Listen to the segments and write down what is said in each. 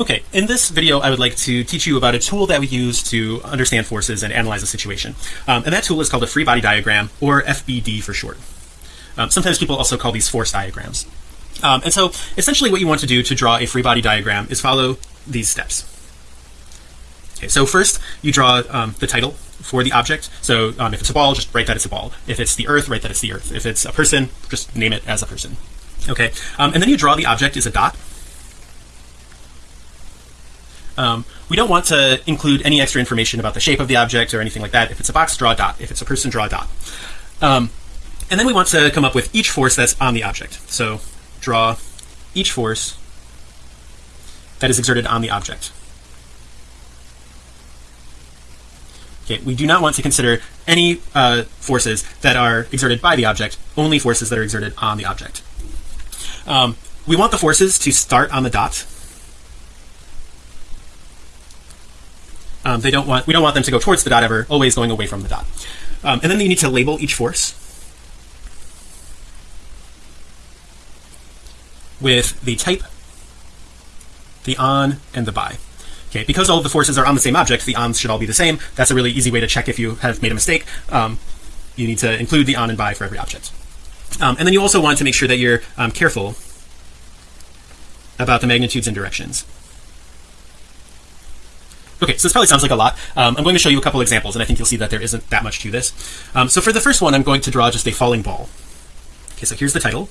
Okay, in this video I would like to teach you about a tool that we use to understand forces and analyze a situation. Um, and that tool is called a free body diagram or FBD for short. Um, sometimes people also call these force diagrams. Um, and so essentially what you want to do to draw a free body diagram is follow these steps. Okay so first you draw um, the title for the object. So um, if it's a ball just write that it's a ball. If it's the earth write that it's the earth. If it's a person just name it as a person. Okay um, and then you draw the object as a dot um, we don't want to include any extra information about the shape of the object or anything like that. If it's a box draw a dot. If it's a person draw a dot. Um, and then we want to come up with each force that's on the object. So draw each force that is exerted on the object. Okay we do not want to consider any uh, forces that are exerted by the object only forces that are exerted on the object. Um, we want the forces to start on the dot um, they don't want we don't want them to go towards the dot ever always going away from the dot. Um, and then you need to label each force with the type the on and the by. Okay because all of the forces are on the same object the ons should all be the same. That's a really easy way to check if you have made a mistake. Um, you need to include the on and by for every object. Um, and then you also want to make sure that you're um, careful about the magnitudes and directions Okay, so this probably sounds like a lot. Um, I'm going to show you a couple examples, and I think you'll see that there isn't that much to this. Um, so for the first one, I'm going to draw just a falling ball. Okay, so here's the title.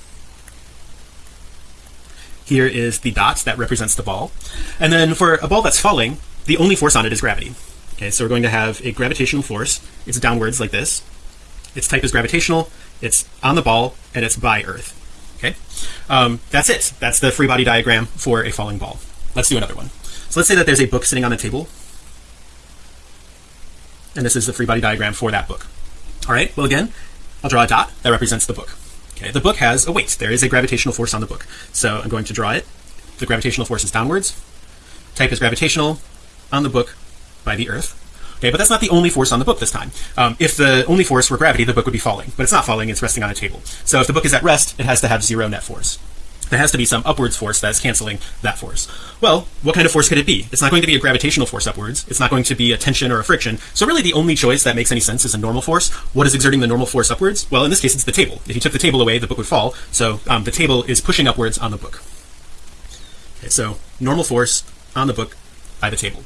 Here is the dot that represents the ball. And then for a ball that's falling, the only force on it is gravity. Okay, so we're going to have a gravitational force. It's downwards like this. Its type is gravitational. It's on the ball, and it's by Earth. Okay, um, that's it. That's the free body diagram for a falling ball. Let's do another one. So let's say that there's a book sitting on the table. And this is the free body diagram for that book. All right well again I'll draw a dot that represents the book. Okay the book has a weight. There is a gravitational force on the book. So I'm going to draw it. The gravitational force is downwards. Type is gravitational on the book by the earth. Okay but that's not the only force on the book this time. Um, if the only force were gravity the book would be falling. But it's not falling it's resting on a table. So if the book is at rest it has to have zero net force there has to be some upwards force that's canceling that force. Well what kind of force could it be? It's not going to be a gravitational force upwards. It's not going to be a tension or a friction. So really the only choice that makes any sense is a normal force. What is exerting the normal force upwards? Well in this case it's the table. If you took the table away the book would fall. So um, the table is pushing upwards on the book. Okay so normal force on the book by the table.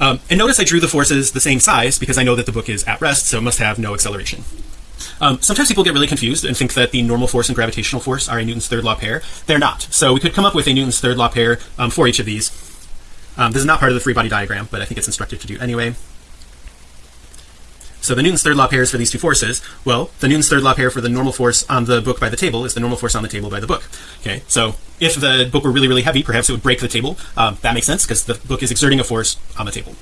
Um, and notice I drew the forces the same size because I know that the book is at rest so it must have no acceleration um, sometimes people get really confused and think that the normal force and gravitational force are a Newton's third law pair. They're not. So we could come up with a Newton's third law pair um, for each of these. Um, this is not part of the free body diagram but I think it's instructive to do anyway. So the Newton's third law pairs for these two forces well the Newton's third law pair for the normal force on the book by the table is the normal force on the table by the book. Okay so if the book were really really heavy perhaps it would break the table. Um, that makes sense because the book is exerting a force on the table.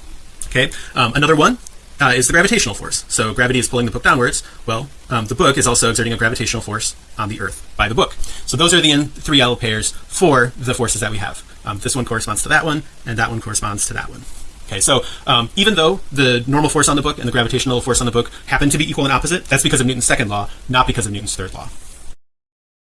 Okay um, another one uh, is the gravitational force. So gravity is pulling the book downwards. Well um, the book is also exerting a gravitational force on the earth by the book. So those are the third law pairs for the forces that we have. Um, this one corresponds to that one and that one corresponds to that one. Okay so um, even though the normal force on the book and the gravitational force on the book happen to be equal and opposite that's because of Newton's second law not because of Newton's third law